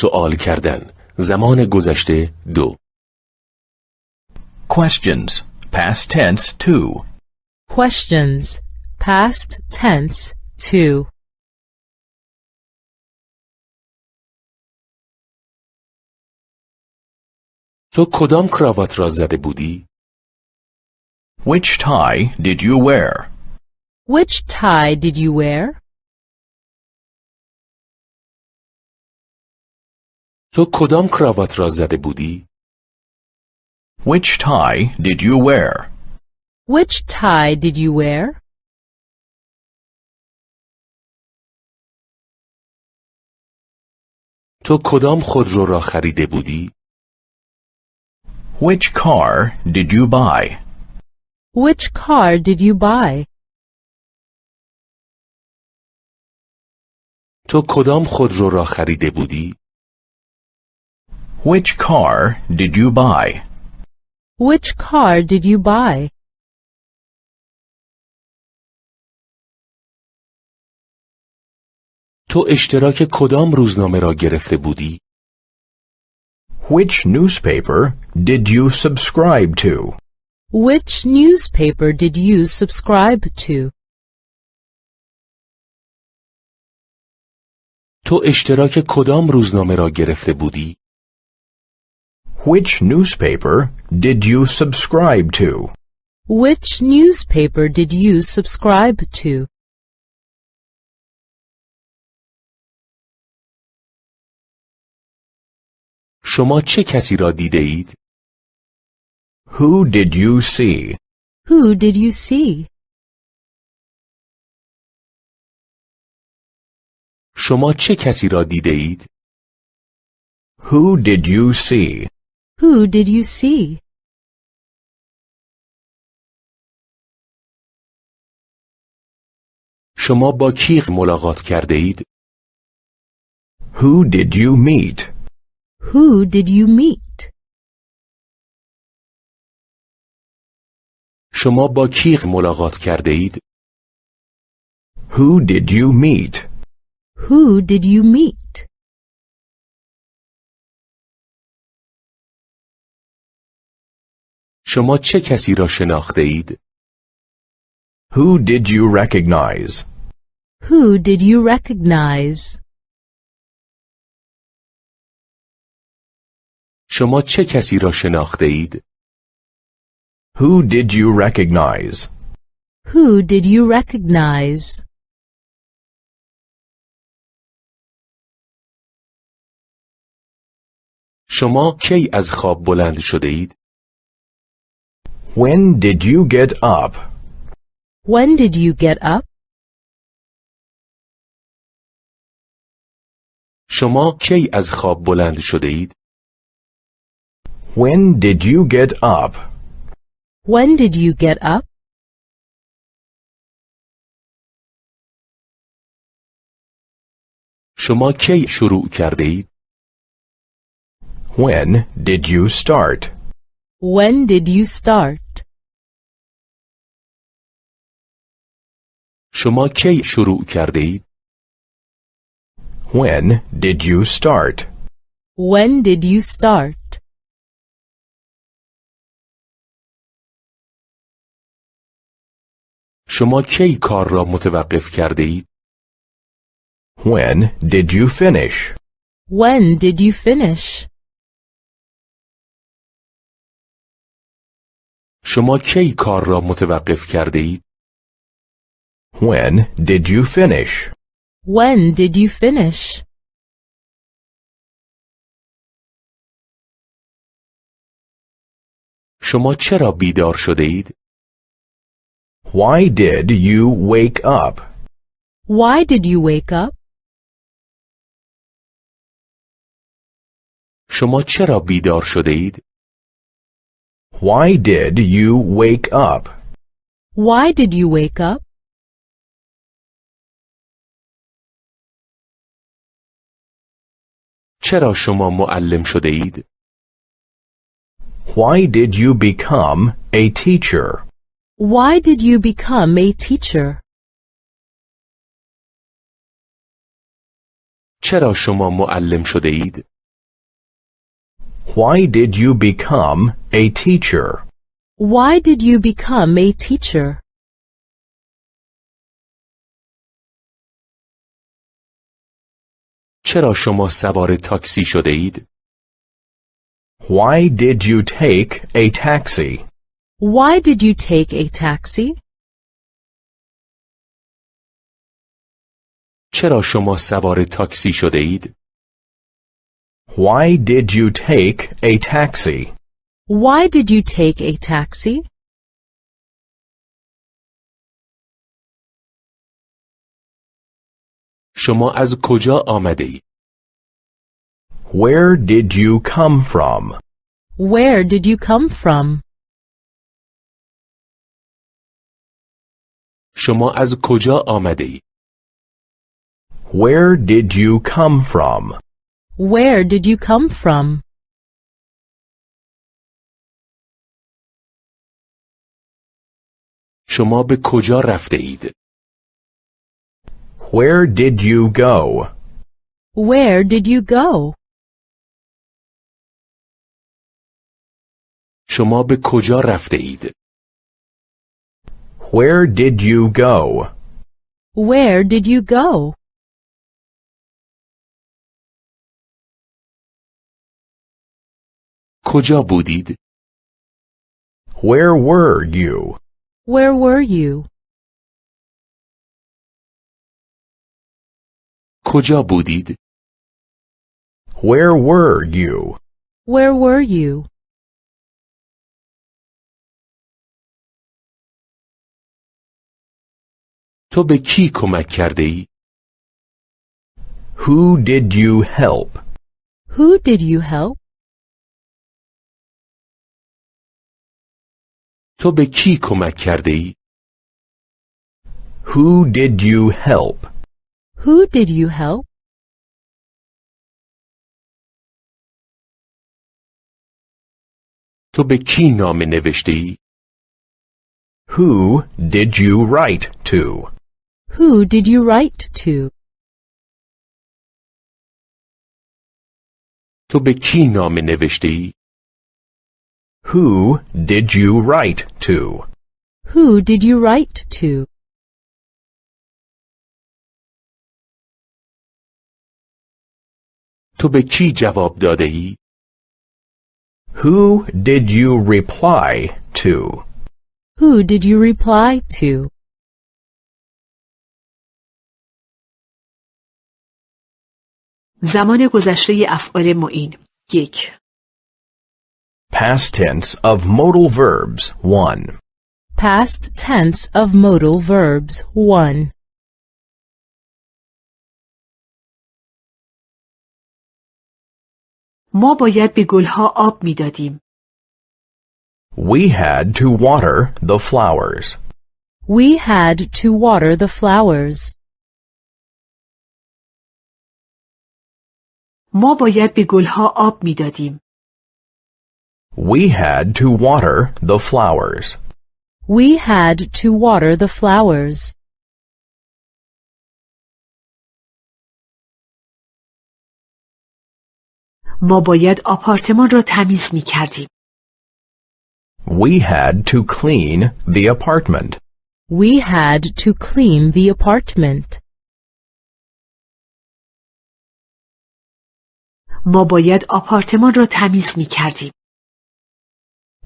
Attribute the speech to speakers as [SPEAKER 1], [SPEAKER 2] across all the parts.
[SPEAKER 1] سوال کردن زمان گذشته دو
[SPEAKER 2] Questions. Past tense 2.
[SPEAKER 3] Questions. Past tense 2.
[SPEAKER 1] تو کدام کراوات را زده بودی؟
[SPEAKER 2] Which tie did you wear?
[SPEAKER 3] Which tie did you wear?
[SPEAKER 1] تو کدام کراوات را زده بودی؟
[SPEAKER 2] Which tie did you wear?
[SPEAKER 3] Which tie did you wear?
[SPEAKER 1] تو کدام خودرو را خریده بودی؟
[SPEAKER 2] Which car did you buy?
[SPEAKER 3] Which car did you buy?
[SPEAKER 1] تو کدام خودرو را خریده بودی؟
[SPEAKER 2] Which car did you buy?
[SPEAKER 3] Which car did you buy?
[SPEAKER 1] تو اشتراک کدام روزنامه را گرفته بودی؟
[SPEAKER 2] Which newspaper did you subscribe to?
[SPEAKER 3] Which newspaper did you subscribe to?
[SPEAKER 1] تو اشتراک کدام روزنامه را گرفته بودی؟
[SPEAKER 2] Which newspaper did you subscribe to?
[SPEAKER 3] Which newspaper did you subscribe to?
[SPEAKER 1] شما چه کسی را دیده اید؟
[SPEAKER 2] Who did you see?
[SPEAKER 3] Who did you see?
[SPEAKER 1] شما چه کسی را دیده اید؟
[SPEAKER 2] Who did you see?
[SPEAKER 3] Who did you see?
[SPEAKER 1] شما با کی ملاقات کرده اید؟
[SPEAKER 2] Who did you meet?
[SPEAKER 3] Who did you meet?
[SPEAKER 1] شما با کی ملاقات کرده اید؟
[SPEAKER 2] Who did you meet?
[SPEAKER 3] Who did you meet?
[SPEAKER 1] شما چه کسی را شناخته اید؟
[SPEAKER 2] Who did you recognize?
[SPEAKER 3] Who did you recognize?
[SPEAKER 1] شما چه کسی را شناخته اید؟
[SPEAKER 2] Who did you recognize?
[SPEAKER 3] Who did you recognize?
[SPEAKER 1] شما کی از خواب بلند شده اید؟
[SPEAKER 2] When did you get up?
[SPEAKER 3] When did you get up?
[SPEAKER 1] شما کی از خواب بلند شده اید؟
[SPEAKER 2] When did you get up?
[SPEAKER 3] When did you get up?
[SPEAKER 1] شما کی شروع کرده اید؟
[SPEAKER 2] When did you start?
[SPEAKER 3] When did you start?
[SPEAKER 1] شما کی شروع کرده اید؟
[SPEAKER 2] When did you start?
[SPEAKER 3] When did you start?
[SPEAKER 1] شما کی کار را متوقف کرده اید؟
[SPEAKER 2] When did you finish?
[SPEAKER 3] When did you finish?
[SPEAKER 1] شما کی کار را متوقف کرده اید؟
[SPEAKER 2] When did you finish?
[SPEAKER 3] When did you finish?
[SPEAKER 1] شما چرا بیدار شده اید؟
[SPEAKER 2] Why did you wake up?
[SPEAKER 3] Why did you wake up?
[SPEAKER 1] شما چرا بیدار شده اید؟
[SPEAKER 2] Why did you wake up?
[SPEAKER 3] Why did you wake up?
[SPEAKER 1] چرا شما معلم شده اید؟
[SPEAKER 2] Why did you become a teacher?
[SPEAKER 3] Why did you become a teacher?
[SPEAKER 1] چرا شما معلم شده اید؟
[SPEAKER 2] Why did you become a teacher?
[SPEAKER 3] Why did you become a teacher?
[SPEAKER 1] چرا شما سوار تاکسی شده اید؟
[SPEAKER 2] Why did you take a taxi?
[SPEAKER 3] Why did you take a taxi?
[SPEAKER 1] چرا شما سوار تاکسی شده اید؟
[SPEAKER 2] Why did you take a taxi?
[SPEAKER 3] Why did you take a taxi?
[SPEAKER 1] شما از کجا آمده اید؟
[SPEAKER 2] Where did you come from?
[SPEAKER 3] Where did you come from?
[SPEAKER 1] شما از کجا آمده اید؟
[SPEAKER 2] Where did you come from?
[SPEAKER 3] Where did you come from?
[SPEAKER 1] شما به کجا رفته اید؟
[SPEAKER 2] Where did you go?
[SPEAKER 3] Where did you go?
[SPEAKER 1] شما به کجا رفته اید؟
[SPEAKER 2] Where did you go?
[SPEAKER 3] Where did you go?
[SPEAKER 1] کجا بودید؟
[SPEAKER 2] Where were you?
[SPEAKER 3] Where were you?
[SPEAKER 1] کجا بودید؟
[SPEAKER 2] Where were you?
[SPEAKER 3] Where were you?
[SPEAKER 1] تو به کی کمک کرده ای؟
[SPEAKER 2] Who did you help?
[SPEAKER 3] Who did you help?
[SPEAKER 1] تو به کی کمک کرده ای؟
[SPEAKER 2] Who did you help?
[SPEAKER 3] Who did you help?
[SPEAKER 1] تو به کی نامه نوشته ای؟
[SPEAKER 2] Who did you write to?
[SPEAKER 3] Who did you write to?
[SPEAKER 1] تو به کی نامه نوشته ای؟
[SPEAKER 2] Who did you write to?
[SPEAKER 3] Who did you write to?
[SPEAKER 1] تو به کی جواب داده ای؟
[SPEAKER 2] Who did you reply to?
[SPEAKER 3] Who did you reply to?
[SPEAKER 4] زمان گذشته افعال معین یک
[SPEAKER 2] Past tense of modal verbs 1.
[SPEAKER 3] Past tense of modal verbs 1.
[SPEAKER 4] ما باید به گلها آب میدادیم.
[SPEAKER 2] We had to water the flowers.
[SPEAKER 3] We had to water the flowers.
[SPEAKER 4] ما باید به گلها آب میدادیم.
[SPEAKER 2] We had to water the flowers.
[SPEAKER 3] We had to water the flowers.
[SPEAKER 4] ما باید آپارتمان را تمیز می کردیم.
[SPEAKER 2] We had to clean the apartment.
[SPEAKER 3] We had to clean the apartment.
[SPEAKER 4] ما باید آپارتمان را تمیز می کردیم.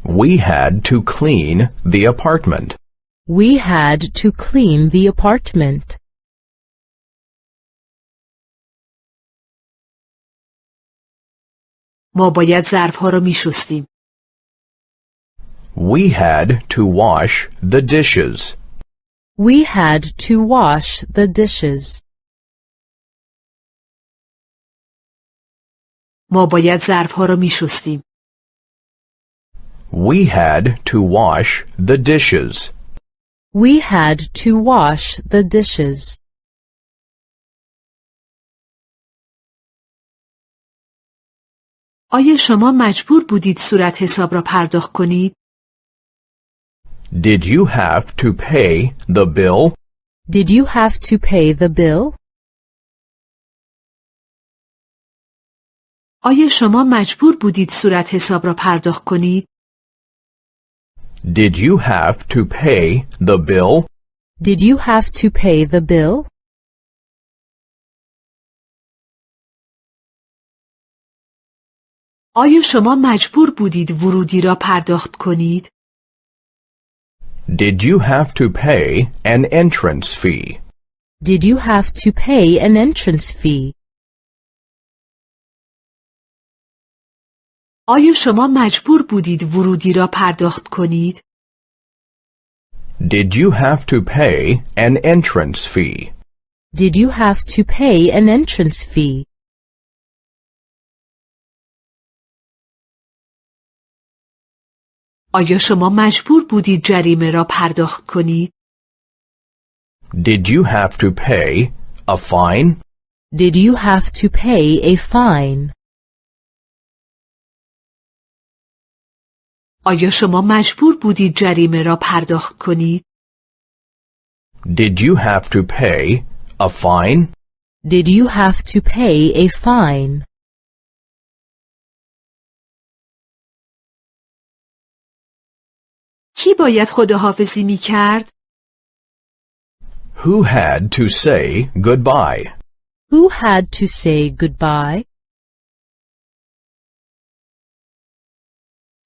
[SPEAKER 2] We had to clean the apartment.
[SPEAKER 3] We had to clean the apartment.
[SPEAKER 4] ما باید ظرفها را می شستیم.
[SPEAKER 2] We had to wash the dishes.
[SPEAKER 3] We had to wash the dishes.
[SPEAKER 4] ما باید ظرفها را می شستیم.
[SPEAKER 2] We had to wash the dishes.
[SPEAKER 3] We had to wash the dishes.
[SPEAKER 4] آیا شما مجبور بودید صورت حساب را پرداخت کنید؟
[SPEAKER 2] Did you have to pay the bill?
[SPEAKER 3] Did you have to pay the bill?
[SPEAKER 4] آیا شما مجبور بودید صورت حساب را پرداخت کنید؟
[SPEAKER 2] Did you have to pay the bill?
[SPEAKER 3] Did you have to pay the bill?
[SPEAKER 4] آیا شما مجبور بودید ورودی را پرداخت کنید؟
[SPEAKER 2] Did you have to pay an entrance fee?
[SPEAKER 3] Did you have to pay an entrance fee?
[SPEAKER 4] آیا شما مجبور بودید ورودی را پرداخت کنید؟
[SPEAKER 2] Did you have to pay an entrance fee?
[SPEAKER 3] Did you have to pay an entrance fee?
[SPEAKER 4] آیا شما مجبور بودید جریمه را پرداخت کنید؟
[SPEAKER 2] Did you have to pay a fine?
[SPEAKER 3] Did you have to pay a fine?
[SPEAKER 4] آیا شما مجبور بودید جریمه را پرداخت کنید؟
[SPEAKER 2] Did you have to pay a fine?
[SPEAKER 3] Did you have to pay a fine?
[SPEAKER 4] کی باید خداحافظی می کرد؟
[SPEAKER 2] Who had to say goodbye?
[SPEAKER 3] Who had to say goodbye?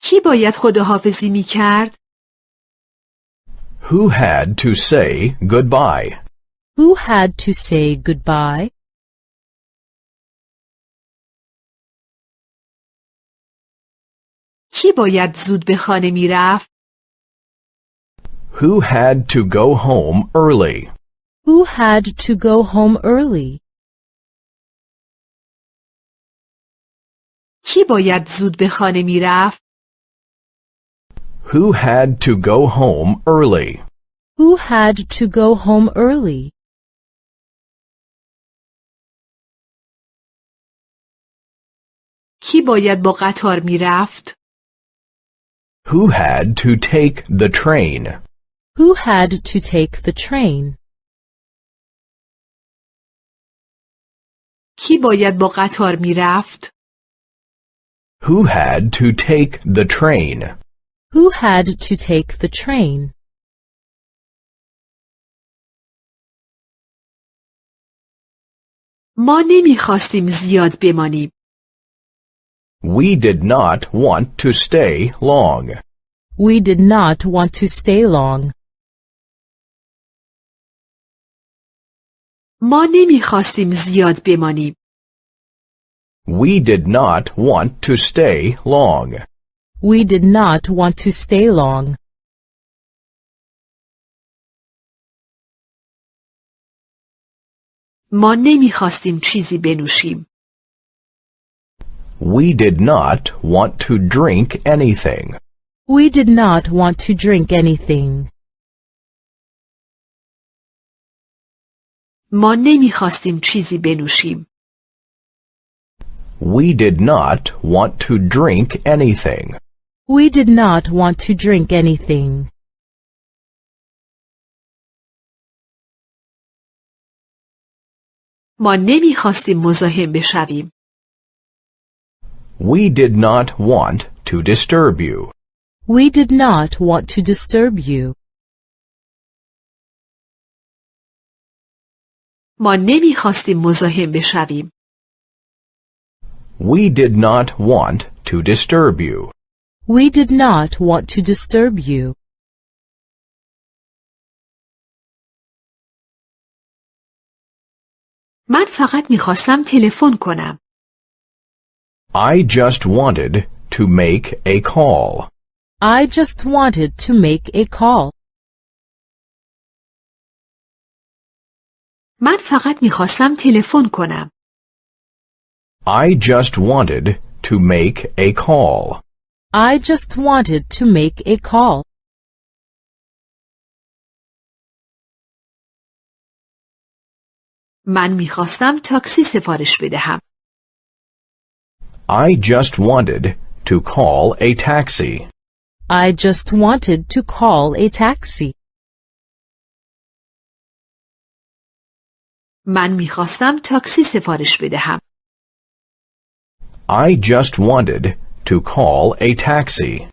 [SPEAKER 4] کی باید خداحافظی می کرد؟
[SPEAKER 2] Who had to say goodbye?
[SPEAKER 3] Who had to say goodbye?
[SPEAKER 4] کی باید زود به خانه می رفت؟
[SPEAKER 2] Who had to go home early?
[SPEAKER 3] Who had to go home early?
[SPEAKER 4] کی باید زود به خانه می رفت؟
[SPEAKER 2] Who had to go home early?
[SPEAKER 3] Who had to go home early?
[SPEAKER 4] کی باید با قطار می رفت؟
[SPEAKER 2] Who had to take the train?
[SPEAKER 3] Who had to take the train?
[SPEAKER 4] کی باید با قطار می رفت؟
[SPEAKER 2] Who had to take the train?
[SPEAKER 3] Who had to take the train?
[SPEAKER 4] ما نمی خواستیم زیاد بمانیم.
[SPEAKER 2] We did not want to stay long.
[SPEAKER 3] We did not want to stay long.
[SPEAKER 4] ما نمی خواستیم زیاد بمانیم.
[SPEAKER 2] We did not want to stay long.
[SPEAKER 3] We did not want to stay long.
[SPEAKER 4] ما نمی خواستیم چیزی بنوشیم.
[SPEAKER 2] We did not want to drink anything.
[SPEAKER 3] We did not want to drink anything.
[SPEAKER 4] ما نمی خواستیم چیزی بنوشیم.
[SPEAKER 2] We did not want to drink anything.
[SPEAKER 3] We did not want to drink anything.
[SPEAKER 4] ما نمی خواستیم مزاحم بشویم.
[SPEAKER 2] We did not want to disturb you.
[SPEAKER 3] We did not want to disturb you.
[SPEAKER 4] ما نمی خواستیم مزاحم بشویم.
[SPEAKER 2] We did not want to disturb you.
[SPEAKER 3] We did not want to disturb you.
[SPEAKER 4] من فقط می خواستم تلفن کنم.
[SPEAKER 2] I just wanted to make a call.
[SPEAKER 3] I just wanted to make a call.
[SPEAKER 4] من فقط می خواستم تلفن کنم.
[SPEAKER 2] I just wanted to make a call.
[SPEAKER 3] I just wanted to make a call.
[SPEAKER 4] من می خواستم تاکسی سفارش بدهم.
[SPEAKER 2] I just wanted to call a taxi.
[SPEAKER 3] I just wanted to call a taxi.
[SPEAKER 4] من می خواستم تاکسی سفارش بدهم.
[SPEAKER 2] I just wanted to call a taxi.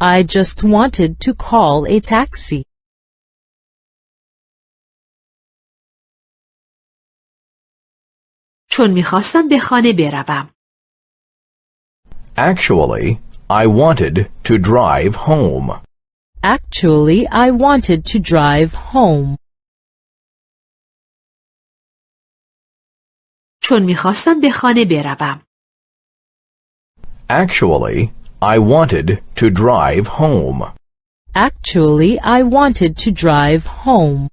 [SPEAKER 3] I just wanted to call a taxi.
[SPEAKER 4] چون میخواستم به خانه بروم.
[SPEAKER 2] Actually, I wanted to drive home.
[SPEAKER 3] Actually, I wanted to drive home.
[SPEAKER 4] چون می‌خواستم به خانه بروم.
[SPEAKER 2] Actually, I wanted to drive home.
[SPEAKER 3] Actually, I wanted to drive home.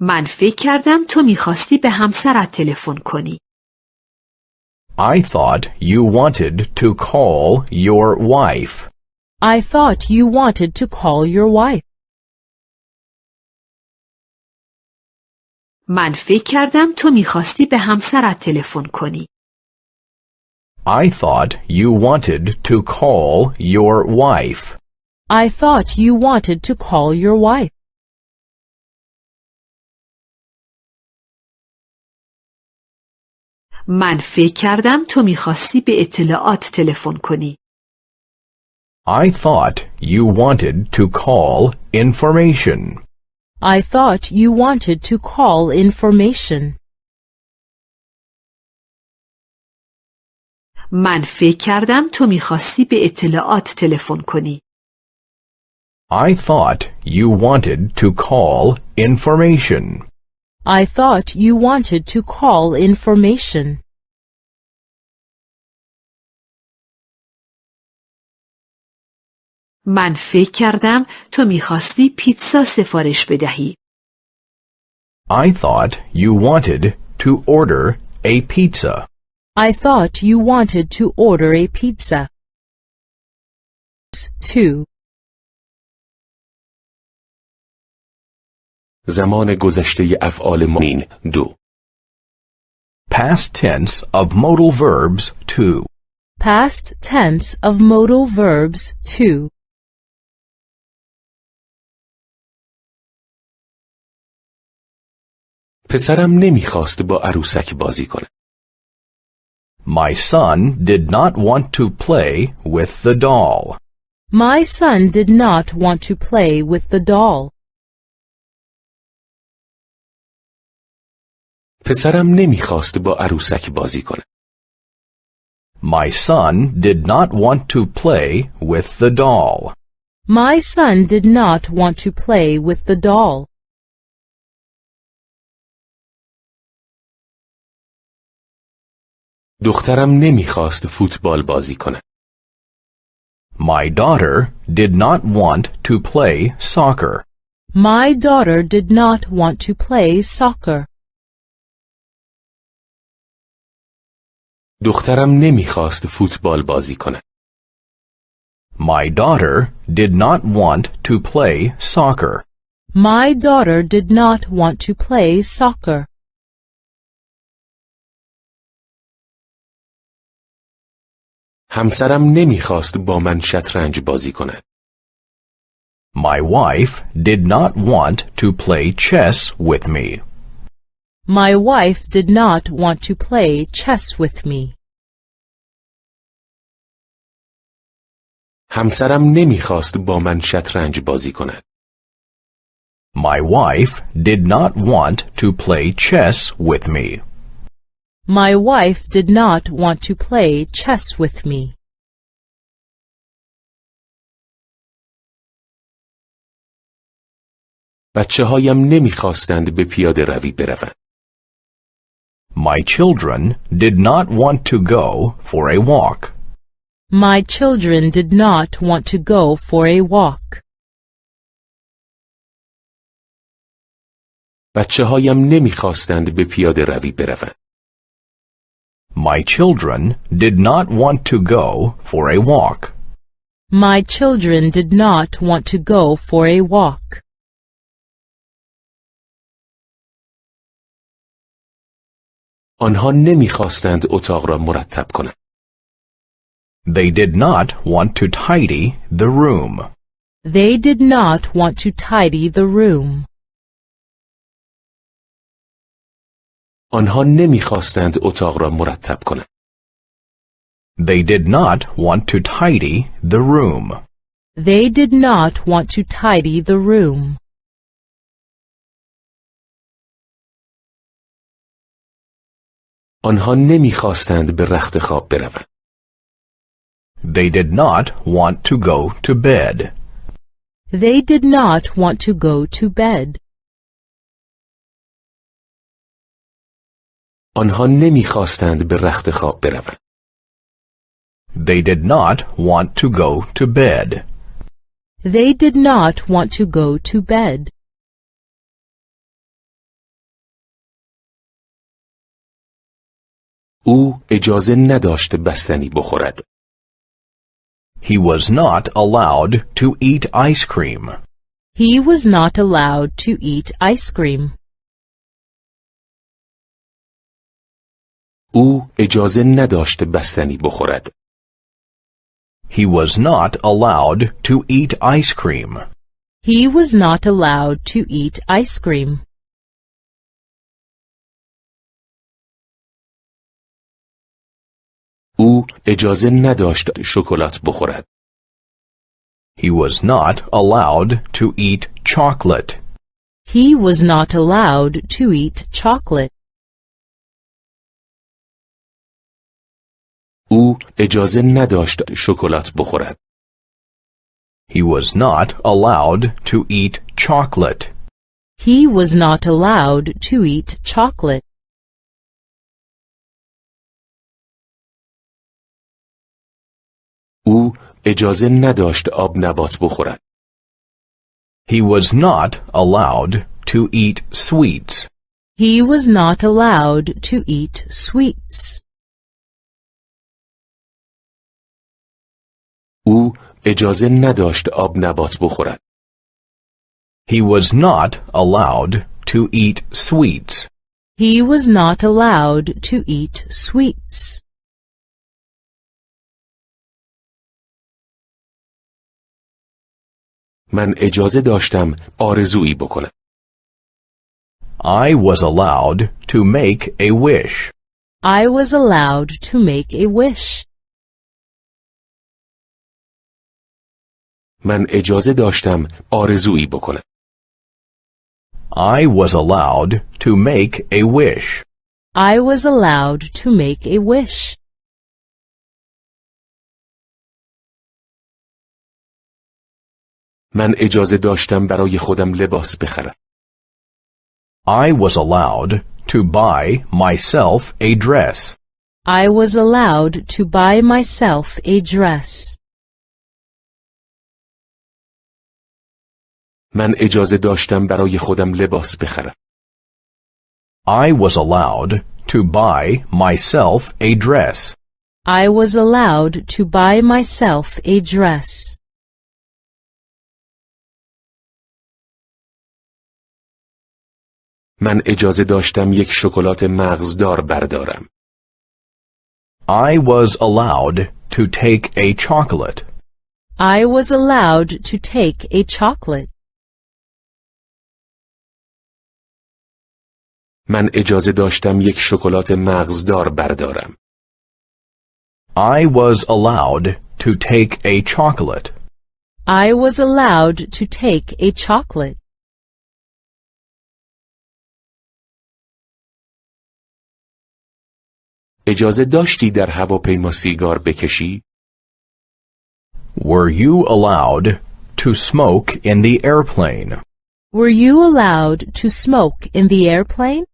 [SPEAKER 4] من فکر کردم تو می‌خواستی به همسرت تلفن کنی.
[SPEAKER 2] I thought you wanted to call your wife.
[SPEAKER 3] I thought you wanted to call your wife.
[SPEAKER 4] من فکر کردم تو میخواستی به همسرت تلفن کنی.
[SPEAKER 2] I thought you wanted to call your wife.
[SPEAKER 3] I thought you wanted to call your wife.
[SPEAKER 4] من فکر کردم تو میخواستی به اطلاعات تلفن کنی.
[SPEAKER 2] I thought you wanted to call information.
[SPEAKER 3] I thought you wanted to call information.
[SPEAKER 4] من فکر کردم تو میخواستی به اطلاعات تلفن کنی.
[SPEAKER 2] I thought you wanted to call information.
[SPEAKER 3] I thought you wanted to call information.
[SPEAKER 4] من فکر کردم تو می‌خواستی پیتزا سفارش بدهی.
[SPEAKER 2] I thought you wanted to order a pizza.
[SPEAKER 3] I thought you wanted to order a pizza. 2.
[SPEAKER 1] زمان گذشته افعال مین دو
[SPEAKER 2] Past tense of modal verbs 2.
[SPEAKER 3] Past tense of modal verbs 2.
[SPEAKER 1] پسرم نمیخواست با عروسک بازی کنه.
[SPEAKER 2] My son did not want to play with the doll.
[SPEAKER 3] My son did not want to play with the doll.
[SPEAKER 1] پسرم نمیخواست با عروسک بازی کنه.
[SPEAKER 2] My son did not want to play with the doll.
[SPEAKER 3] My son did not want to play with the doll.
[SPEAKER 1] دخترم نمیخواست فوتبال بازی کنه.
[SPEAKER 2] My daughter did not want to play soccer.
[SPEAKER 3] My daughter did not want to play soccer.
[SPEAKER 1] دخترم نمیخواست فوتبال بازی کنه.
[SPEAKER 2] My daughter did not want to play soccer.
[SPEAKER 3] My daughter did not want to play soccer.
[SPEAKER 1] همسرم نمیخواست با من شطرنج بازی کند.
[SPEAKER 2] My wife did not want to play chess with me.
[SPEAKER 3] My wife did not want to play chess with me.
[SPEAKER 1] همسرم نمیخواست با من شطرنج بازی کند.
[SPEAKER 2] My wife did not want to play chess with me.
[SPEAKER 3] My wife did not want to play chess with me.
[SPEAKER 1] بچه هایم نمیخواستند به پیاده روی بروند.
[SPEAKER 2] My children did not want to go for a walk.
[SPEAKER 3] My children did not want to go for a walk.
[SPEAKER 1] بچه هایم نمیخواستند به پیاده روی بروند.
[SPEAKER 2] My children did not want to go for a walk.
[SPEAKER 3] My children did not want to go for a walk.
[SPEAKER 1] آنها نمیخواستند اتاق را مرتب کنند.
[SPEAKER 2] They did not want to tidy the room.
[SPEAKER 3] They did not want to tidy the room.
[SPEAKER 1] آنها نمیخواستند اتاق را مرتب کنند.
[SPEAKER 2] They did not want to tidy the room.
[SPEAKER 3] They did not want to tidy the room.
[SPEAKER 1] آنها نمیخواستند به رخت خواب بروند.
[SPEAKER 2] They did not want to go to bed.
[SPEAKER 3] They did not want to go to bed.
[SPEAKER 1] آنها نمیخواستند به رخت خواب بروند.
[SPEAKER 2] They did not want to go to bed.
[SPEAKER 3] They did not want to go to bed.
[SPEAKER 1] او اجازه نداشت بستنی بخورد.
[SPEAKER 2] He was not allowed to eat ice cream.
[SPEAKER 3] He was not allowed to eat ice cream.
[SPEAKER 1] او اجازه نداشت بستنی بخورد.
[SPEAKER 2] He was not allowed to eat ice cream.
[SPEAKER 3] He was not allowed to eat ice cream.
[SPEAKER 1] او اجازه نداشت شکلات بخورد.
[SPEAKER 2] He was not allowed to eat chocolate.
[SPEAKER 3] He was not allowed to eat chocolate.
[SPEAKER 1] او اجازه نداشت شکلات بخورد.
[SPEAKER 2] He was not allowed to eat chocolate.
[SPEAKER 3] He was not allowed to eat chocolate.
[SPEAKER 1] او اجازه نداشت آب نبات بخورد.
[SPEAKER 2] He was not allowed to eat sweets.
[SPEAKER 3] He was not allowed to eat sweets.
[SPEAKER 1] او اجازه نداشت آب نبات بخورد.
[SPEAKER 2] He was not allowed to eat sweets.
[SPEAKER 3] He was not allowed to eat sweets.
[SPEAKER 1] من اجازه داشتم آرزویی بکنم.
[SPEAKER 2] I was allowed to make a wish.
[SPEAKER 3] I was allowed to make a wish.
[SPEAKER 1] من اجازه داشتم آرزویی بکنم.
[SPEAKER 2] I was allowed to make a wish.
[SPEAKER 3] I was allowed to make a wish.
[SPEAKER 1] من اجازه داشتم برای خودم لباس بخرم.
[SPEAKER 2] I was allowed to buy myself a dress.
[SPEAKER 3] I was allowed to buy myself a dress.
[SPEAKER 1] من اجازه داشتم برای خودم لباس بخرم.
[SPEAKER 2] I was allowed to buy myself a dress.
[SPEAKER 3] I was allowed to buy myself a dress.
[SPEAKER 1] من اجازه داشتم یک شکلات مغزدار بردارم.
[SPEAKER 2] I was allowed to take a chocolate.
[SPEAKER 3] I was allowed to take a chocolate.
[SPEAKER 1] من اجازه داشتم یک شکلات مغزدار بردارم.
[SPEAKER 2] I was allowed to take a chocolate.
[SPEAKER 3] I was allowed to take a chocolate.
[SPEAKER 1] اجازه داشتی در هواپیما سیگار بکشی؟
[SPEAKER 2] Were you allowed to smoke in the airplane?
[SPEAKER 3] Were you allowed to smoke in the airplane?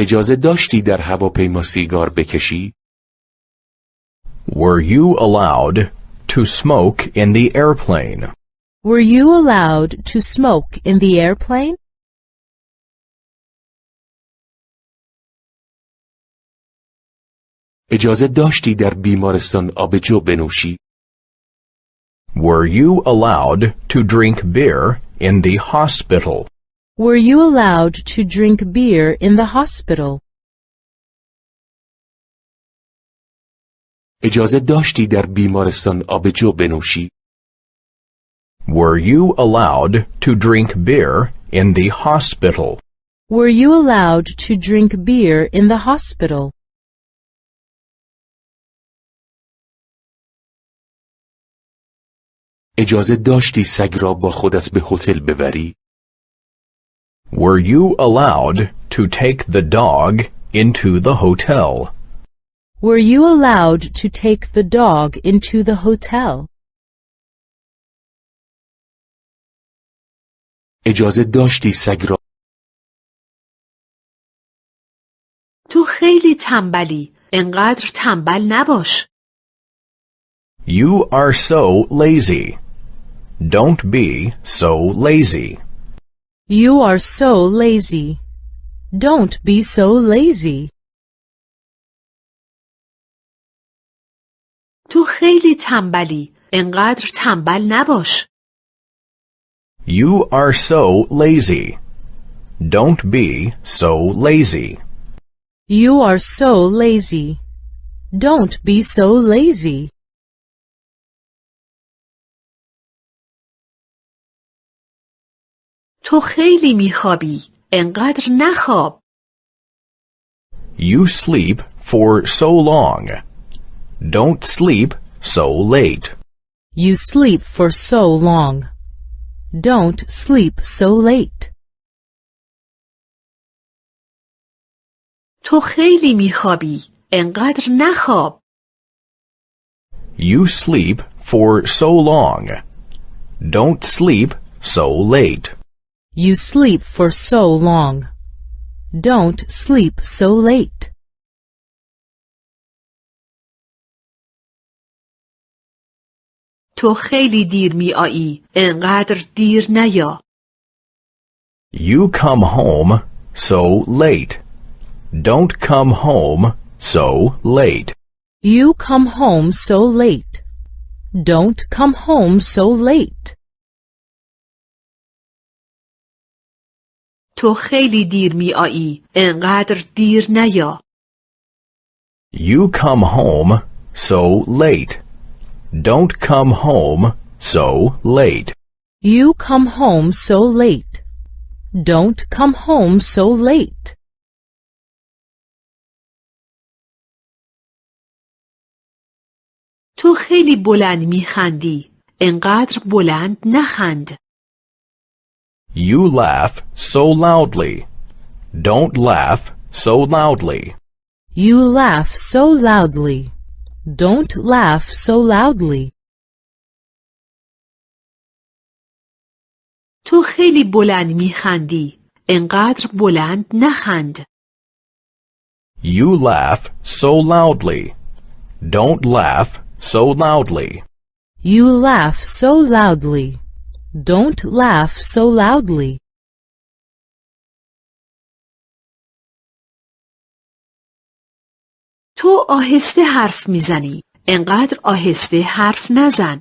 [SPEAKER 1] اجازه داشتی در هواپیما سیگار بکشی؟
[SPEAKER 2] Were you allowed to smoke in the airplane?
[SPEAKER 3] Were you allowed to smoke in the airplane?
[SPEAKER 1] اجازه داشتی در بیمارستان آبجو بنوشی؟
[SPEAKER 2] Were you allowed to drink beer in the hospital?
[SPEAKER 3] Were you allowed to drink beer in the hospital?
[SPEAKER 1] اجازه داشتی در بیمارستان آبجو بنوشی؟
[SPEAKER 2] Were you allowed to drink beer in the hospital?
[SPEAKER 3] Were you allowed to drink beer in the hospital?
[SPEAKER 1] اجازه داشتی سگ را با خودت به هتل ببری؟
[SPEAKER 2] Were you allowed to take the dog into the hotel?
[SPEAKER 3] Were you allowed to take the dog into the hotel?
[SPEAKER 1] اجازه داشتی سگ را
[SPEAKER 4] تو خیلی تنبلی. انقدر تنبل نباش.
[SPEAKER 2] You are so lazy. Don't be so lazy.
[SPEAKER 3] You are so lazy. Don't be so lazy.
[SPEAKER 4] تو خیلی تنبلی. انقدر تنبل نباش.
[SPEAKER 2] You are so lazy. Don't be so lazy.
[SPEAKER 3] You are so lazy. Don't be so lazy.
[SPEAKER 4] تو خیلی میخوابی. انقدر نخواب.
[SPEAKER 2] You sleep for so long. Don't sleep so late.
[SPEAKER 3] You sleep for so long. Don't sleep so late.
[SPEAKER 4] تو خیلی میخوابی. انقدر نخواب.
[SPEAKER 2] You sleep for so long. Don't sleep so late.
[SPEAKER 3] You sleep for so long. Don't sleep so late.
[SPEAKER 4] تو خیلی دیر میایی. انقدر دیر نیا.
[SPEAKER 2] You come home so late. Don't come home so late.
[SPEAKER 3] You come home so late. Don't come home so late.
[SPEAKER 4] تو خیلی دیر میایی. انقدر دیر نیا.
[SPEAKER 2] You come home so late. Don't come home so late.
[SPEAKER 3] You come home so late. Don't come home so late.
[SPEAKER 4] تو خیلی بلند میخندی. انقدر بلند نخند.
[SPEAKER 2] You laugh so loudly. Don't laugh so loudly.
[SPEAKER 3] You laugh so loudly. Don't laugh so loudly.
[SPEAKER 4] تو خیلی بلند میخندی. انقدر بلند نخند.
[SPEAKER 2] You laugh so loudly. Don't laugh so loudly.
[SPEAKER 3] You laugh so loudly. Don't laugh so loudly.
[SPEAKER 4] تو آهسته حرف میزنی. انقدر آهسته حرف نزن.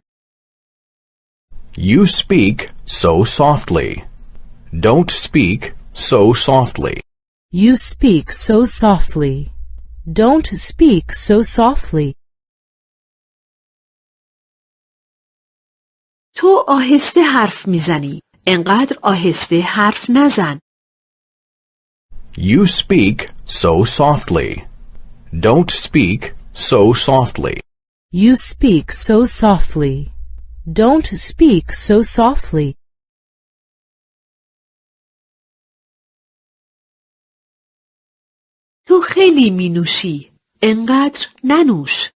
[SPEAKER 2] You speak so softly. Don't speak so softly.
[SPEAKER 3] You speak so softly. Don't speak so softly.
[SPEAKER 4] تو آهسته حرف میزنی. انقدر آهسته حرف نزن.
[SPEAKER 2] You speak so softly. Don't speak so softly.
[SPEAKER 3] You speak so softly. Don't speak so softly.
[SPEAKER 4] تو خیلی می نوشی. انقدر ننوش.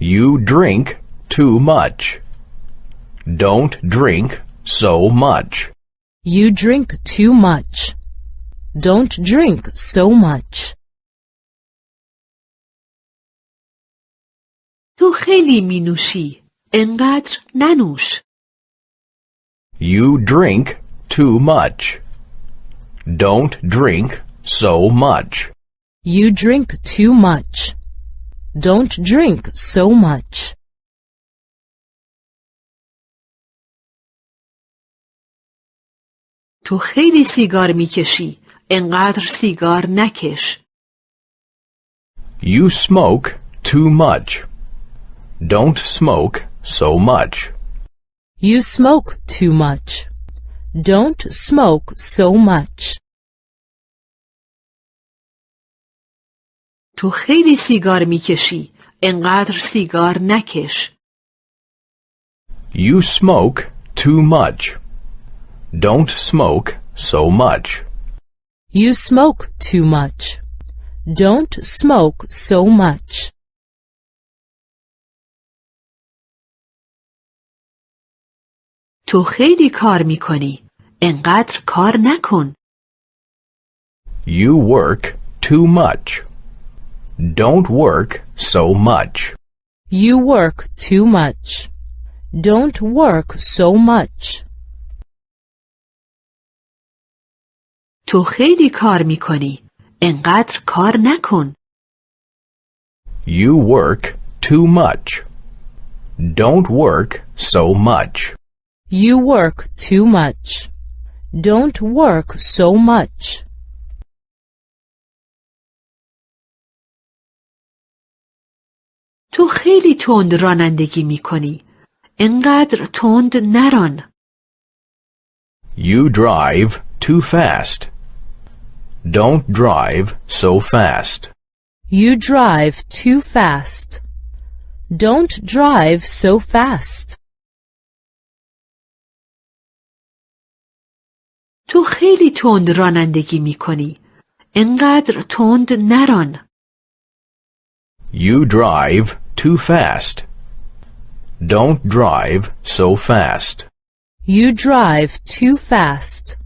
[SPEAKER 2] You drink too much. Don't drink so much.
[SPEAKER 3] You drink too much. Don't drink so much.
[SPEAKER 4] تو خیلی می نوشی. انقدر ننوش.
[SPEAKER 2] You drink too much. Don't drink so much.
[SPEAKER 3] You drink too much. Don't drink so much.
[SPEAKER 4] تو خیلی سیگار می‌کشی. انقدر سیگار نکش.
[SPEAKER 2] You smoke too much. Don't smoke so much.
[SPEAKER 3] You smoke too much. Don't smoke so much.
[SPEAKER 4] تو خیلی سیگار می‌کشی. انقدر سیگار نکش.
[SPEAKER 2] You smoke too much. Don't smoke so much.
[SPEAKER 3] You smoke too much. Don't smoke so much.
[SPEAKER 4] تو خیلی کار میکنی. انقدر کار نکن.
[SPEAKER 2] You work too much. Don't work so much.
[SPEAKER 3] You work too much. Don't work so much.
[SPEAKER 4] تو خیلی کار میکنی. انقدر کار نکن.
[SPEAKER 2] You work too much. Don't work so much.
[SPEAKER 3] You work too much. Don't work so much.
[SPEAKER 4] تو خیلی تند رانندگی میکنی. انقدر تند نران.
[SPEAKER 2] You drive too fast. Don't drive so fast.
[SPEAKER 3] You drive too fast. Don't drive so fast.
[SPEAKER 4] تو خیلی تند رانندگی میکنی. انقدر تند نران.
[SPEAKER 2] You drive too fast. Don't drive so fast.
[SPEAKER 3] You drive too fast.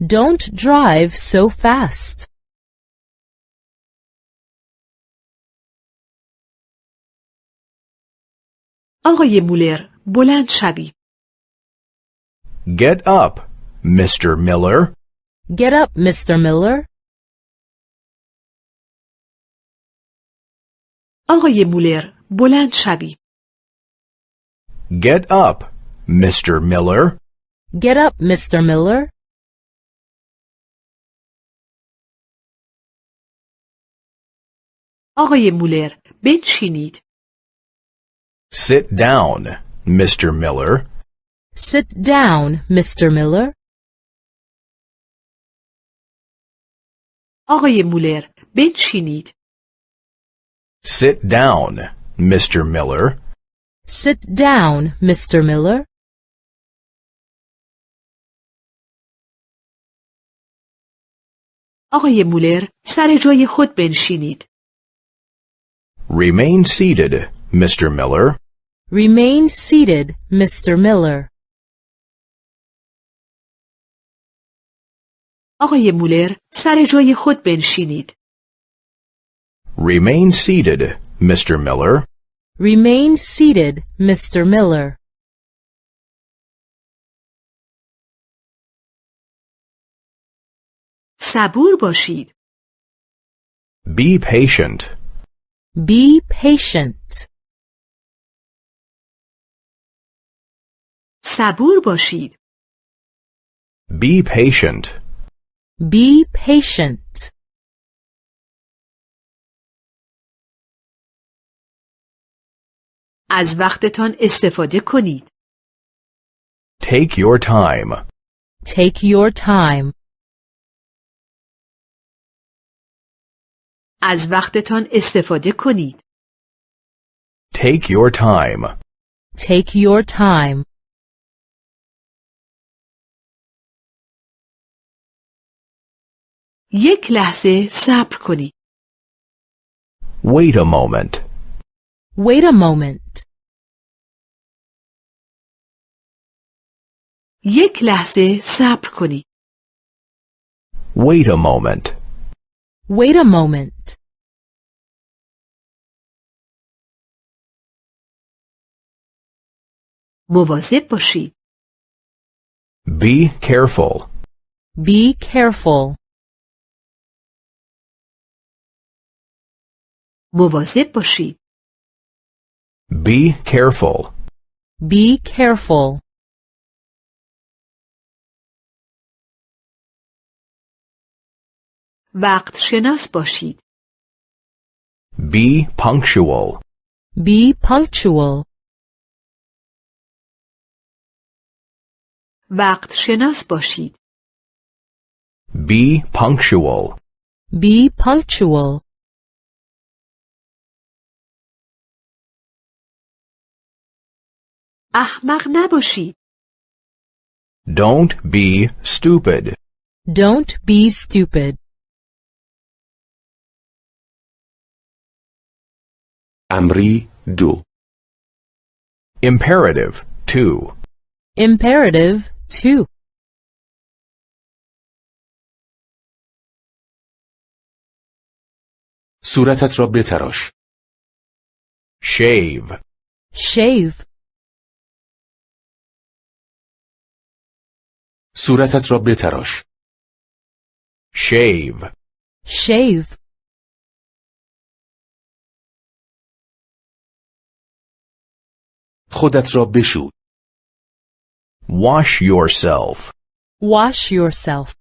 [SPEAKER 3] Don't drive so fast.
[SPEAKER 4] آقای مولر بلند شوید.
[SPEAKER 2] Get up, Mr. Miller.
[SPEAKER 3] Get up, Mr. Miller.
[SPEAKER 4] آقای مولر بلند شوید.
[SPEAKER 2] Get up, Mr. Miller.
[SPEAKER 3] Get up, Mr. Miller.
[SPEAKER 4] آقای مولر بنشینید.
[SPEAKER 2] Sit down, Mr. Miller.
[SPEAKER 3] Sit down, Mr. Miller.
[SPEAKER 4] آقای مولر بنشینید.
[SPEAKER 2] Sit down, Mr. Miller.
[SPEAKER 3] Sit down, Mr. Miller.
[SPEAKER 4] آقای مولر سر جای خود بنشینید.
[SPEAKER 2] Remain seated, Mr. Miller.
[SPEAKER 3] Remain seated, Mr. Miller.
[SPEAKER 4] آقای مولر سر جای خود بنشینید.
[SPEAKER 2] Remain seated, Mr. Miller.
[SPEAKER 3] Remain seated, Mr. Miller.
[SPEAKER 4] صبور باشید.
[SPEAKER 2] Be patient.
[SPEAKER 3] Be patient.
[SPEAKER 4] صبور باشید.
[SPEAKER 2] Be patient.
[SPEAKER 3] Be patient.
[SPEAKER 4] از وقتتان استفاده کنید.
[SPEAKER 2] Take your time.
[SPEAKER 3] Take your time.
[SPEAKER 4] از وقتتان استفاده کنید.
[SPEAKER 2] Take your time.
[SPEAKER 3] Take your time.
[SPEAKER 4] یک لحظه صبر کنید.
[SPEAKER 2] Wait a moment.
[SPEAKER 3] Wait a moment.
[SPEAKER 4] یک لحظه صبر کنید.
[SPEAKER 2] Wait a moment.
[SPEAKER 3] Wait a moment.
[SPEAKER 4] مواظب باشید.
[SPEAKER 2] Be careful.
[SPEAKER 3] Be careful.
[SPEAKER 4] مواظب باشید.
[SPEAKER 2] Be careful.
[SPEAKER 3] Be careful.
[SPEAKER 4] وقت شناس باشید.
[SPEAKER 2] Be punctual.
[SPEAKER 3] Be punctual.
[SPEAKER 4] وقت شناس باشید.
[SPEAKER 2] Be punctual.
[SPEAKER 3] Be punctual.
[SPEAKER 4] احمق نباشید.
[SPEAKER 2] Don't be stupid.
[SPEAKER 3] Don't be stupid.
[SPEAKER 1] امری دو
[SPEAKER 2] Imperative 2.
[SPEAKER 3] Imperative 2.
[SPEAKER 1] صورتت را بتراش
[SPEAKER 2] Shave.
[SPEAKER 3] Shave.
[SPEAKER 1] صورتت را بتراش
[SPEAKER 2] Shave.
[SPEAKER 3] Shave.
[SPEAKER 1] خودت را بشو
[SPEAKER 2] Wash yourself.
[SPEAKER 3] Wash yourself.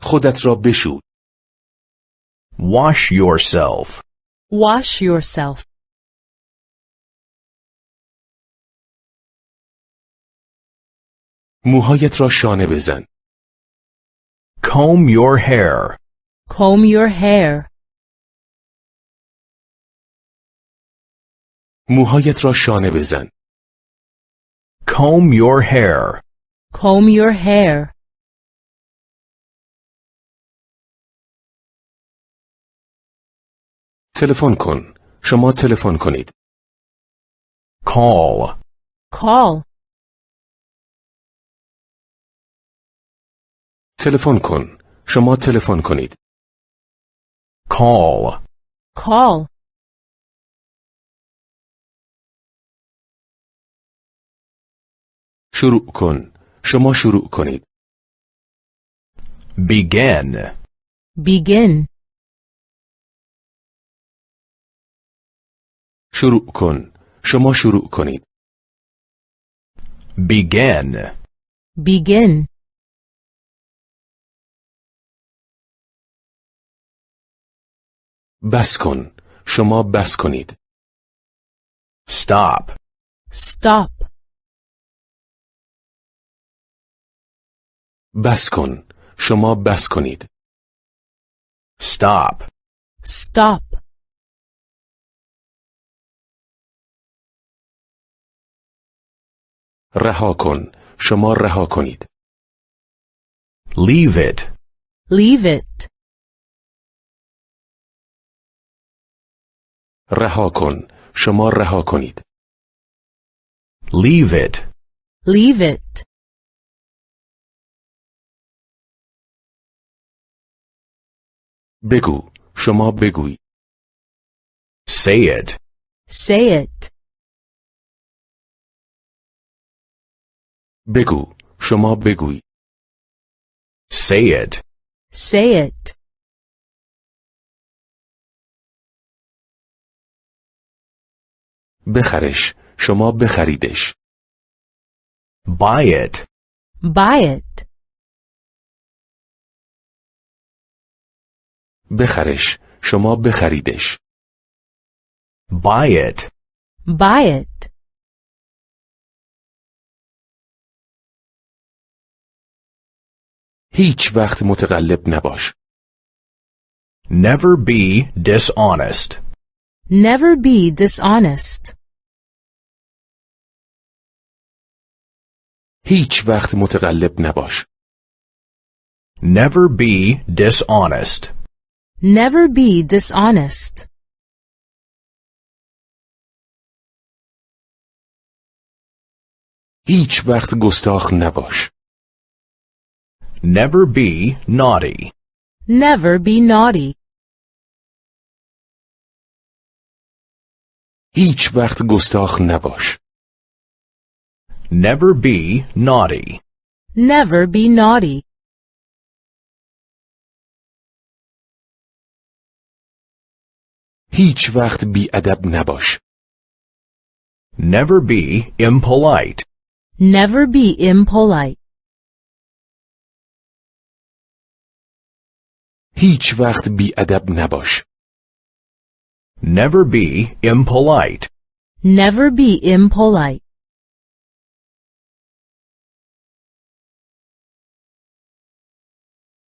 [SPEAKER 1] خودت را بشو
[SPEAKER 2] Wash yourself.
[SPEAKER 3] Wash yourself.
[SPEAKER 1] موهایت را شانه بزن
[SPEAKER 2] Comb your hair.
[SPEAKER 3] Comb your hair.
[SPEAKER 1] موهایت را شانه بزن
[SPEAKER 2] Comb your hair.
[SPEAKER 3] Comb your hair.
[SPEAKER 1] تلفن کن شما تلفن کنید
[SPEAKER 2] Call.
[SPEAKER 3] Call.
[SPEAKER 1] تلفن کن شما تلفن کنید
[SPEAKER 2] Call.
[SPEAKER 3] Call.
[SPEAKER 1] شروع کن شما شروع کنید
[SPEAKER 2] Begin.
[SPEAKER 3] Begin.
[SPEAKER 1] شروع کن شما شروع کنید
[SPEAKER 2] Begin.
[SPEAKER 3] Begin.
[SPEAKER 1] بس کن شما بس کنید
[SPEAKER 2] Stop.
[SPEAKER 3] Stop.
[SPEAKER 1] بس کن شما بس کنید
[SPEAKER 2] Stop.
[SPEAKER 3] Stop.
[SPEAKER 1] رها کن شما رها کنید
[SPEAKER 2] Leave it.
[SPEAKER 3] Leave it.
[SPEAKER 1] رها کن شما رها کنید
[SPEAKER 2] Leave it.
[SPEAKER 3] Leave it.
[SPEAKER 1] بگو شما بگوی
[SPEAKER 2] Say it.
[SPEAKER 3] Say it.
[SPEAKER 1] بگو شما بگوی
[SPEAKER 2] Say it.
[SPEAKER 3] Say it.
[SPEAKER 1] بخرش شما بخریدش
[SPEAKER 2] Buy it.
[SPEAKER 3] Buy it.
[SPEAKER 1] بخرش شما بخریدش
[SPEAKER 2] Buy it.
[SPEAKER 3] Buy it.
[SPEAKER 1] هیچ وقت متقلب نباش
[SPEAKER 2] Never be dishonest.
[SPEAKER 3] Never be dishonest.
[SPEAKER 1] هیچ وقت متقلب نباش
[SPEAKER 2] Never be dishonest.
[SPEAKER 3] Never be dishonest.
[SPEAKER 1] هیچ وقت گستاخ نباش
[SPEAKER 2] Never be naughty.
[SPEAKER 3] Never be naughty.
[SPEAKER 1] هیچ وقت گستاخ نباش
[SPEAKER 2] Never be naughty.
[SPEAKER 3] Never be naughty.
[SPEAKER 1] هیچ وقت بی ادب نباش.
[SPEAKER 2] Never be impolite.
[SPEAKER 3] Never be impolite.
[SPEAKER 1] هیچ وقت بی ادب نباش.
[SPEAKER 2] Never be impolite.
[SPEAKER 3] Never be impolite.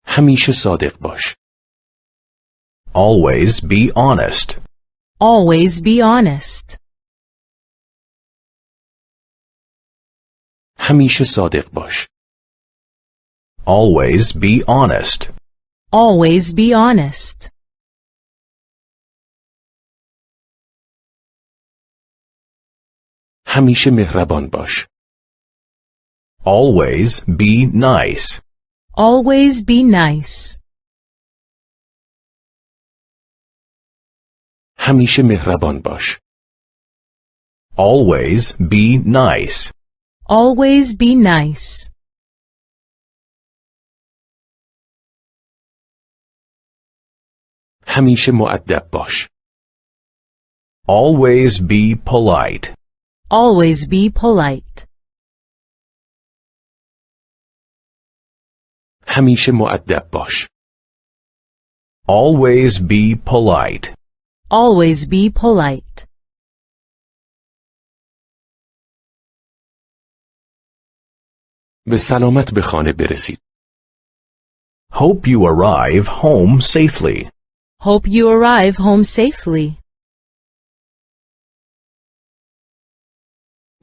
[SPEAKER 1] همیشه صادق باش.
[SPEAKER 2] Always be honest.
[SPEAKER 3] Always be honest.
[SPEAKER 1] همیشه صادق باش.
[SPEAKER 2] Always be honest.
[SPEAKER 3] Always be honest.
[SPEAKER 1] همیشه مهربان باش.
[SPEAKER 2] Always be nice.
[SPEAKER 3] Always be nice.
[SPEAKER 1] همیشه مهربان باش.
[SPEAKER 2] Always be nice.
[SPEAKER 3] Always be nice.
[SPEAKER 1] همیشه معدب باش.
[SPEAKER 2] Always be polite.
[SPEAKER 3] Always be polite.
[SPEAKER 1] همیشه معدب باش.
[SPEAKER 2] Always be polite.
[SPEAKER 3] Always be polite.
[SPEAKER 1] به سلامت به خانه برسید.
[SPEAKER 2] Hope you arrive home safely.
[SPEAKER 3] Hope you arrive home safely.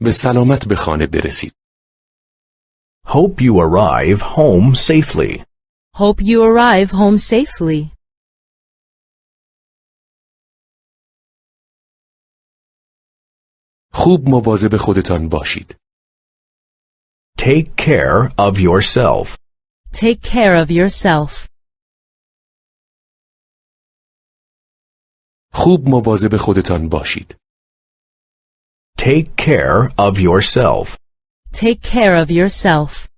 [SPEAKER 1] به سلامت به خانه برسید.
[SPEAKER 2] Hope you arrive home safely.
[SPEAKER 3] Hope you arrive home safely.
[SPEAKER 1] خوب مواظب خودتان باشید.
[SPEAKER 2] Take care of yourself.
[SPEAKER 3] Take care of yourself.
[SPEAKER 1] خوب مواظب خودتان باشید.
[SPEAKER 2] Take care of yourself.
[SPEAKER 3] Take care of yourself.